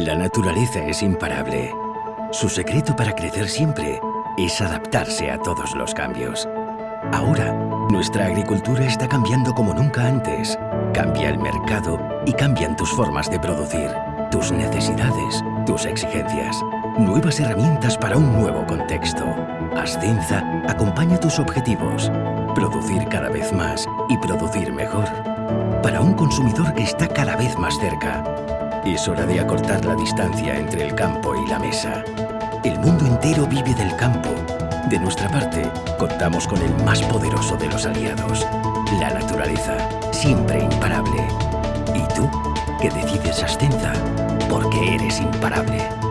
La naturaleza es imparable. Su secreto para crecer siempre es adaptarse a todos los cambios. Ahora, nuestra agricultura está cambiando como nunca antes. Cambia el mercado y cambian tus formas de producir, tus necesidades, tus exigencias. Nuevas herramientas para un nuevo contexto. Ascenza acompaña tus objetivos. Producir cada vez más y producir mejor. Para un consumidor que está cada vez más cerca. Es hora de acortar la distancia entre el campo y la mesa. El mundo entero vive del campo. De nuestra parte, contamos con el más poderoso de los aliados, la naturaleza, siempre imparable. ¿Y tú? Que decides Ascenza porque eres imparable.